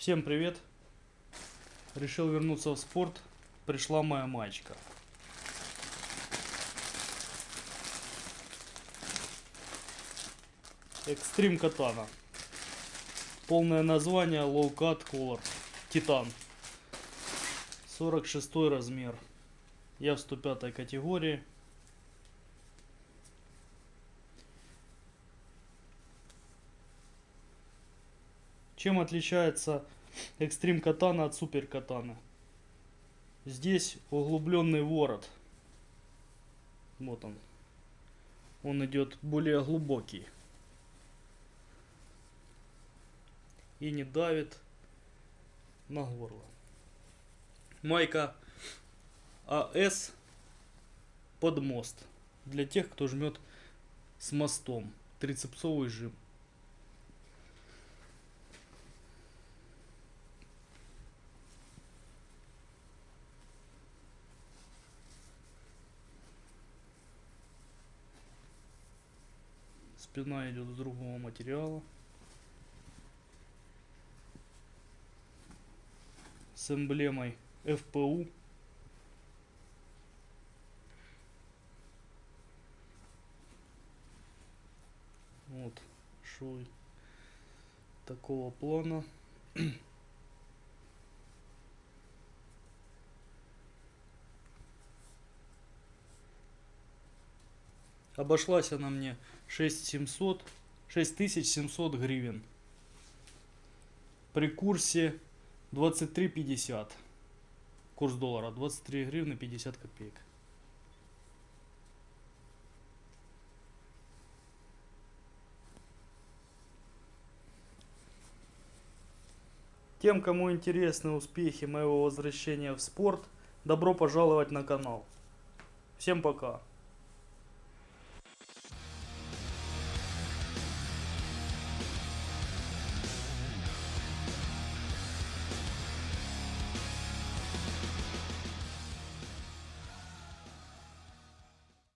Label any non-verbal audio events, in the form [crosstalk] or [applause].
Всем привет! Решил вернуться в спорт. Пришла моя маечка. Экстрим Катана. Полное название Low Cut Color. Титан. 46 размер. Я в 105 категории. Чем отличается экстрим катана от супер катаны? Здесь углубленный ворот. Вот он. Он идет более глубокий. И не давит на горло. Майка АС под мост. Для тех, кто жмет с мостом. Трицепсовый жим. Спина идет из другого материала. С эмблемой FPU. Вот шой такого плана. [clears throat] Обошлась она мне 6700, 6700 гривен. При курсе 23.50. Курс доллара 23 гривны 50 копеек. Тем, кому интересны успехи моего возвращения в спорт, добро пожаловать на канал. Всем пока.